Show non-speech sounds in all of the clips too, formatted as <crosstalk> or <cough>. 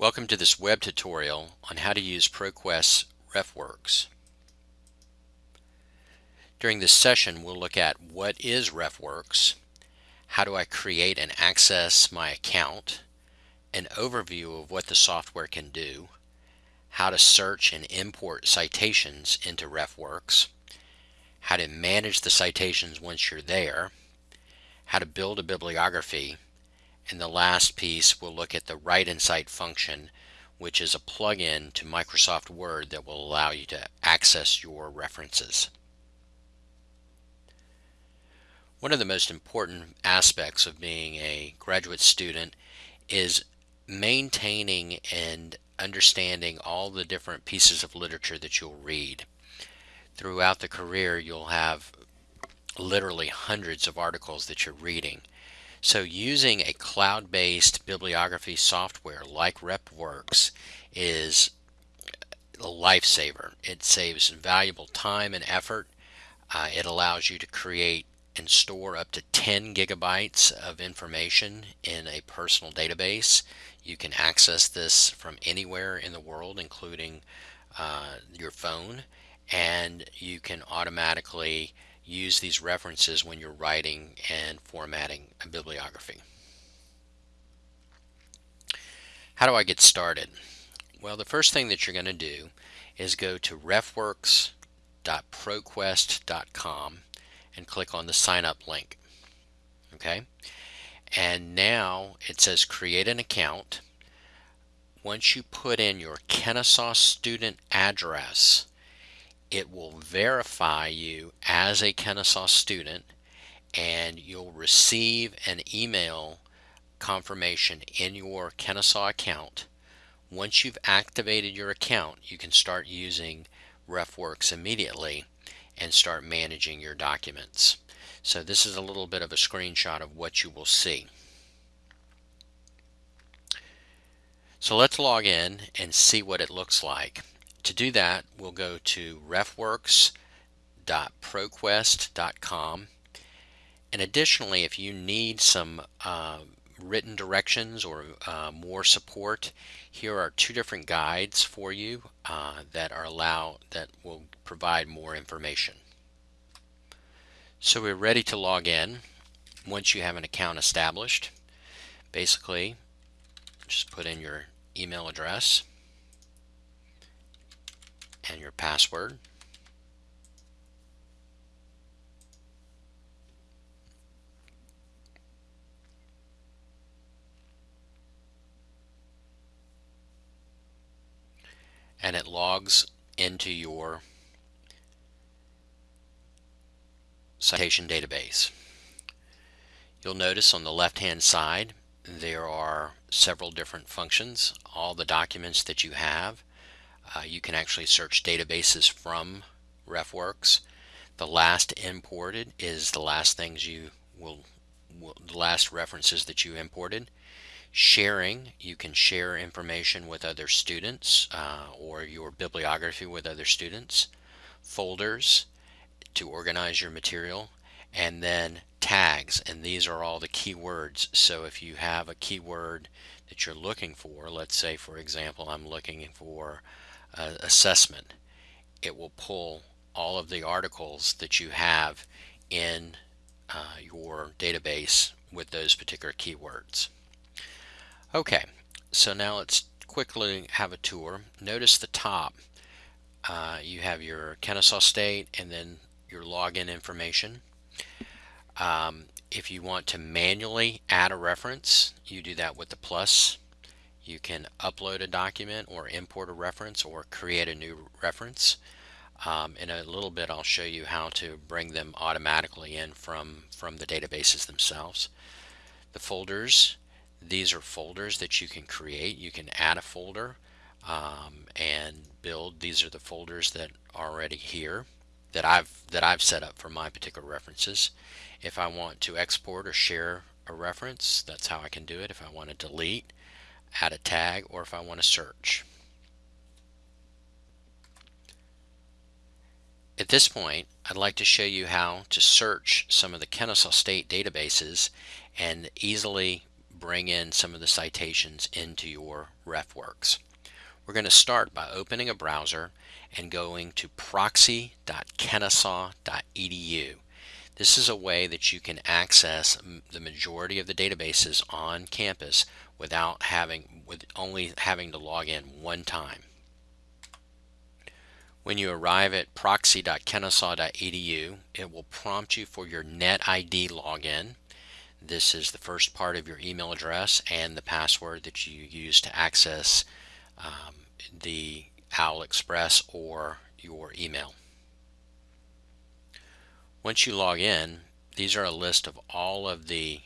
Welcome to this web tutorial on how to use ProQuest's RefWorks. During this session we'll look at what is RefWorks, how do I create and access my account, an overview of what the software can do, how to search and import citations into RefWorks, how to manage the citations once you're there, how to build a bibliography, and the last piece we'll look at the Write Cite function which is a plugin to Microsoft Word that will allow you to access your references. One of the most important aspects of being a graduate student is maintaining and understanding all the different pieces of literature that you'll read. Throughout the career you'll have literally hundreds of articles that you're reading. So using a cloud-based bibliography software like RefWorks is a lifesaver. It saves valuable time and effort. Uh, it allows you to create and store up to 10 gigabytes of information in a personal database. You can access this from anywhere in the world, including uh, your phone, and you can automatically use these references when you're writing and formatting a bibliography. How do I get started? Well, the first thing that you're going to do is go to refworks.proquest.com and click on the sign up link. Okay? And now it says create an account. Once you put in your Kennesaw student address, it will verify you as a Kennesaw student and you'll receive an email confirmation in your Kennesaw account. Once you've activated your account, you can start using RefWorks immediately and start managing your documents. So this is a little bit of a screenshot of what you will see. So let's log in and see what it looks like. To do that, we'll go to refworks.proquest.com. And additionally, if you need some uh, written directions or uh, more support, here are two different guides for you uh, that are allow that will provide more information. So we're ready to log in once you have an account established. Basically, just put in your email address and your password. and it logs into your citation database. You'll notice on the left hand side there are several different functions. All the documents that you have uh, you can actually search databases from RefWorks. The last imported is the last things you will, will, the last references that you imported. Sharing, you can share information with other students uh, or your bibliography with other students. Folders to organize your material and then tags and these are all the keywords so if you have a keyword that you're looking for let's say for example I'm looking for uh, assessment, it will pull all of the articles that you have in uh, your database with those particular keywords. Okay, so now let's quickly have a tour. Notice the top. Uh, you have your Kennesaw State and then your login information. Um, if you want to manually add a reference, you do that with the plus you can upload a document or import a reference or create a new reference. Um, in a little bit I'll show you how to bring them automatically in from, from the databases themselves. The folders, these are folders that you can create. You can add a folder um, and build. These are the folders that are already here that I've that I've set up for my particular references. If I want to export or share a reference, that's how I can do it. If I want to delete, add a tag, or if I want to search. At this point, I'd like to show you how to search some of the Kennesaw State databases and easily bring in some of the citations into your RefWorks. We're going to start by opening a browser and going to proxy.kennesaw.edu. This is a way that you can access the majority of the databases on campus without having with only having to log in one time. When you arrive at proxy.kennesaw.edu, it will prompt you for your NetID login. This is the first part of your email address and the password that you use to access um, the Owl Express or your email. Once you log in, these are a list of all of the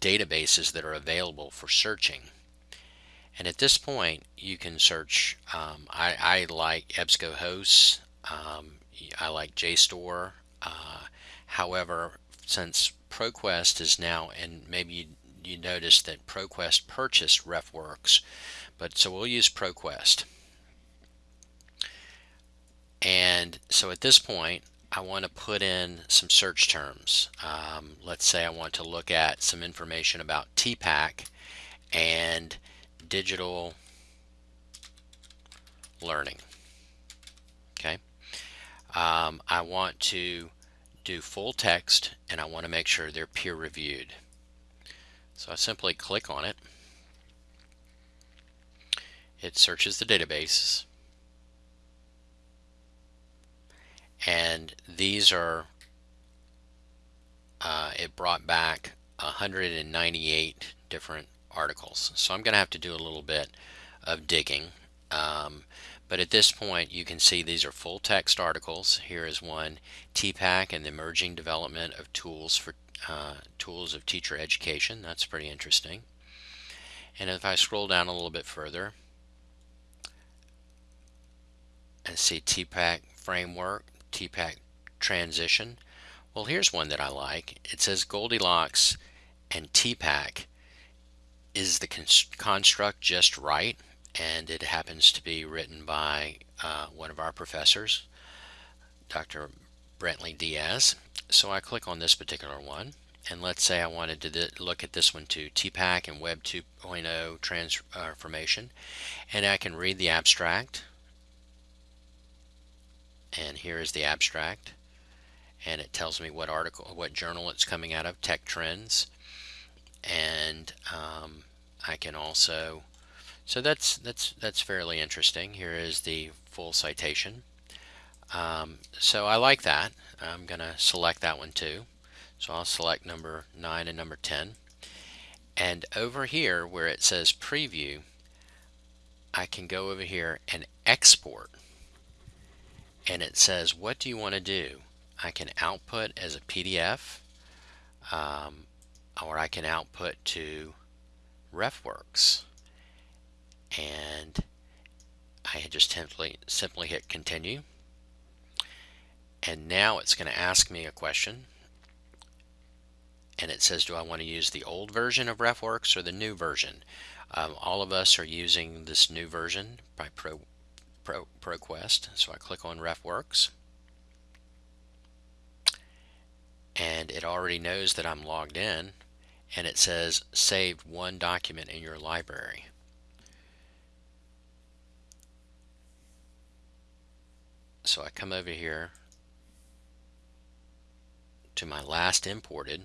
databases that are available for searching. And at this point, you can search. Um, I, I, like EBSCOhost. Um, I like JSTOR. Uh, however, since ProQuest is now, and maybe you, you noticed that ProQuest purchased RefWorks, but so we'll use ProQuest. And so at this point, I want to put in some search terms. Um, let's say I want to look at some information about TPACK and digital learning. Okay. Um, I want to do full text and I want to make sure they're peer reviewed. So I simply click on it. It searches the database and these are uh, it brought back 198 different articles. So I'm going to have to do a little bit of digging. Um, but at this point, you can see these are full text articles. Here is one, TPACK and the emerging development of tools for uh, tools of teacher education. That's pretty interesting. And if I scroll down a little bit further and see TPACK framework, TPACK transition, well, here's one that I like. It says Goldilocks and TPACK is the construct just right? And it happens to be written by uh, one of our professors, Dr. Brantley-Dias. So I click on this particular one. And let's say I wanted to look at this one too, TPACK and Web 2.0 transformation. And I can read the abstract. And here is the abstract. And it tells me what article, what journal it's coming out of, Tech Trends and um, I can also so that's that's that's fairly interesting. Here is the full citation. Um, so I like that. I'm gonna select that one too. So I'll select number 9 and number 10 and over here where it says preview I can go over here and export and it says what do you want to do? I can output as a PDF um, or I can output to RefWorks. And I just simply simply hit continue. And now it's going to ask me a question. And it says do I want to use the old version of RefWorks or the new version? Um, all of us are using this new version by Pro, Pro, ProQuest so I click on RefWorks and it already knows that I'm logged in and it says saved one document in your library. So I come over here to my last imported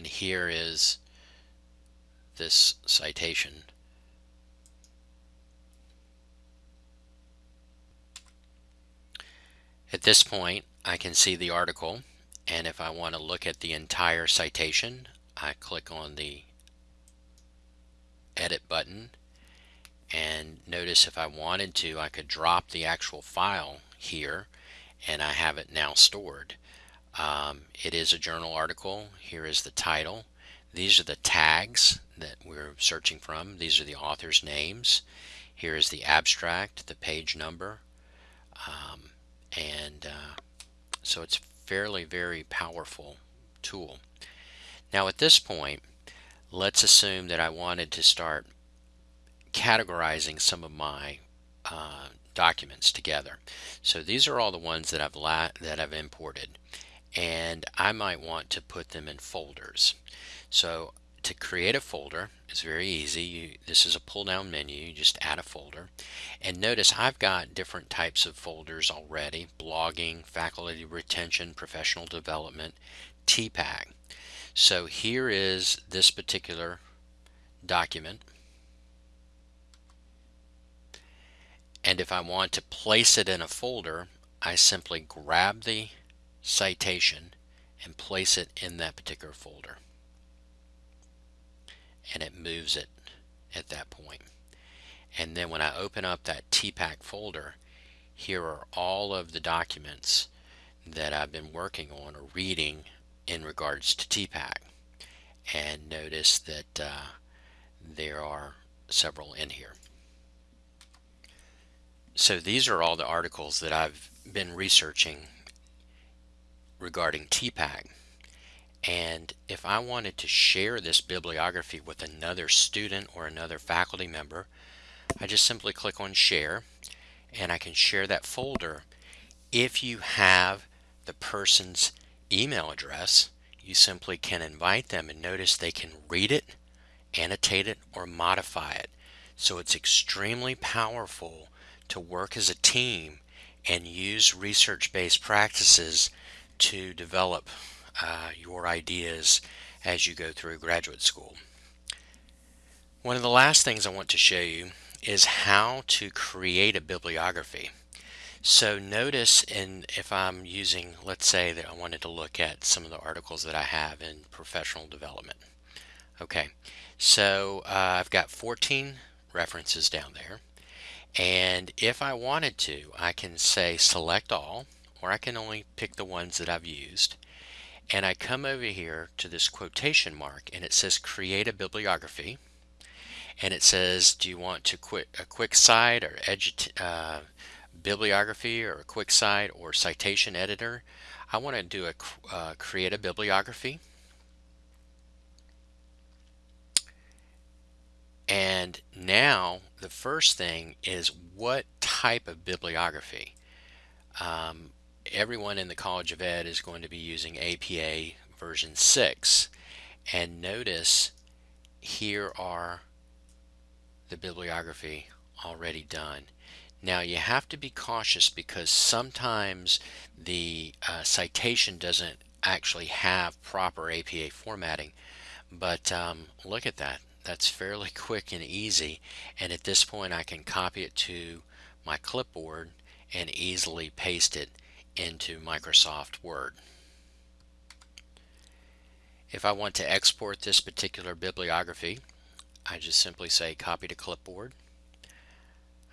and here is this citation At this point, I can see the article, and if I want to look at the entire citation, I click on the Edit button, and notice if I wanted to, I could drop the actual file here, and I have it now stored. Um, it is a journal article. Here is the title. These are the tags that we're searching from. These are the author's names. Here is the abstract, the page number. Um, and uh, so it's fairly very powerful tool now at this point let's assume that I wanted to start categorizing some of my uh, documents together. So these are all the ones that I've that I've imported and I might want to put them in folders. So to create a folder is very easy. You, this is a pull down menu. You just add a folder. And notice I've got different types of folders already. Blogging, faculty retention, professional development, TPACK. So here is this particular document. And if I want to place it in a folder, I simply grab the citation and place it in that particular folder. And it moves it at that point. And then when I open up that TPACK folder, here are all of the documents that I've been working on or reading in regards to TPACK. And notice that uh, there are several in here. So these are all the articles that I've been researching regarding TPACK. And if I wanted to share this bibliography with another student or another faculty member, I just simply click on share and I can share that folder. If you have the person's email address, you simply can invite them and notice they can read it, annotate it, or modify it. So it's extremely powerful to work as a team and use research-based practices to develop uh, your ideas as you go through graduate school. One of the last things I want to show you is how to create a bibliography. So notice in if I'm using, let's say that I wanted to look at some of the articles that I have in professional development. Okay, so uh, I've got 14 references down there. And if I wanted to, I can say select all or I can only pick the ones that I've used. And I come over here to this quotation mark and it says create a bibliography. And it says, do you want to quit a quick cite or uh, bibliography or a quick cite or citation editor? I want to do a uh, create a bibliography. And now the first thing is what type of bibliography? Um, everyone in the College of Ed is going to be using APA version 6 and notice here are the bibliography already done. Now you have to be cautious because sometimes the uh, citation doesn't actually have proper APA formatting. But um, look at that. That's fairly <laughs> quick and easy. And at this point I can copy it to my clipboard and easily paste it into Microsoft Word. If I want to export this particular bibliography, I just simply say copy to clipboard.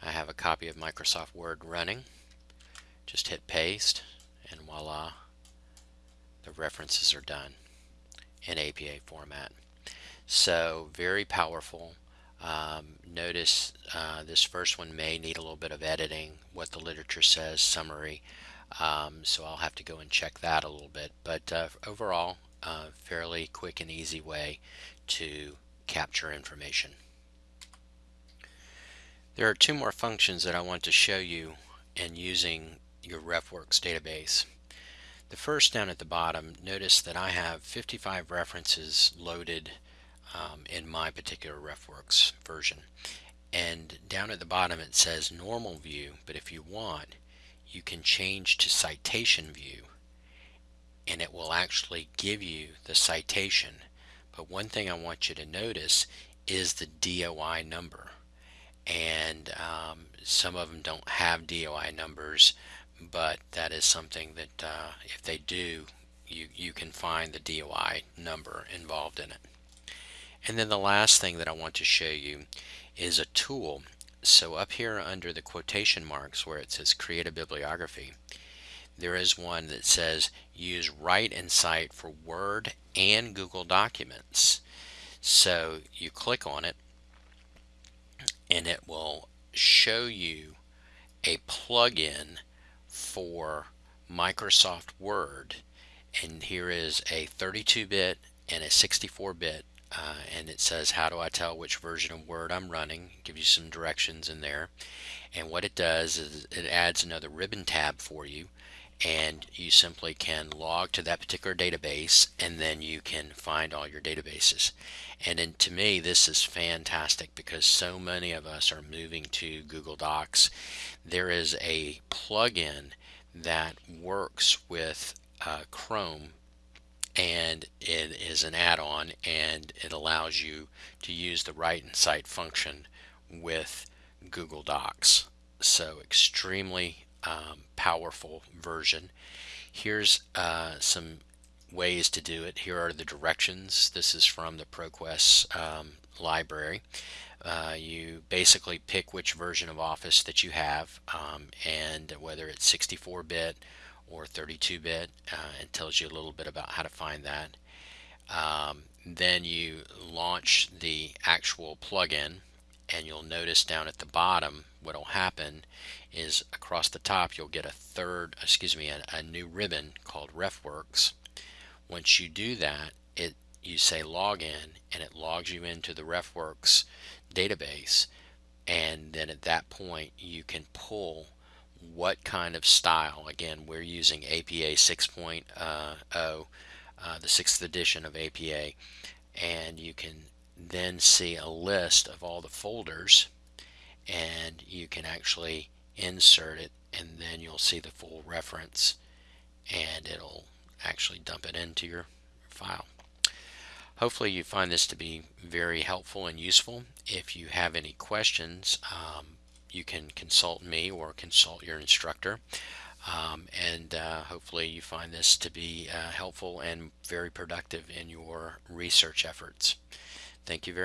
I have a copy of Microsoft Word running. Just hit paste and voila, the references are done in APA format. So very powerful. Um, notice uh, this first one may need a little bit of editing, what the literature says, summary. Um, so I'll have to go and check that a little bit. But uh, overall, uh, fairly quick and easy way to capture information. There are two more functions that I want to show you in using your RefWorks database. The first down at the bottom, notice that I have 55 references loaded um, in my particular RefWorks version. And down at the bottom it says normal view, but if you want, you can change to citation view and it will actually give you the citation. But one thing I want you to notice is the DOI number. And um, some of them don't have DOI numbers, but that is something that uh, if they do, you, you can find the DOI number involved in it. And then the last thing that I want to show you is a tool so up here under the quotation marks where it says create a bibliography, there is one that says use Write and Cite for Word and Google Documents. So you click on it and it will show you a plugin for Microsoft Word and here is a 32-bit and a 64-bit uh, and it says how do I tell which version of Word I'm running? Give you some directions in there. And what it does is it adds another ribbon tab for you and you simply can log to that particular database and then you can find all your databases. And to me this is fantastic because so many of us are moving to Google Docs. There is a plugin that works with uh, Chrome and it is an add-on and it allows you to use the write and cite function with Google Docs. So extremely um, powerful version. Here's uh, some ways to do it. Here are the directions. This is from the ProQuest um, library. Uh, you basically pick which version of Office that you have um, and whether it's 64-bit or 32-bit uh, it tells you a little bit about how to find that. Um, then you launch the actual plugin and you'll notice down at the bottom what will happen is across the top you'll get a third excuse me a, a new ribbon called RefWorks. Once you do that it you say login and it logs you into the RefWorks database. And then at that point you can pull what kind of style again we're using APA 6.0 uh, the sixth edition of APA and you can then see a list of all the folders and you can actually insert it and then you'll see the full reference and it'll actually dump it into your file. Hopefully you find this to be very helpful and useful. If you have any questions, um, you can consult me or consult your instructor. Um, and uh, hopefully you find this to be uh, helpful and very productive in your research efforts. Thank you very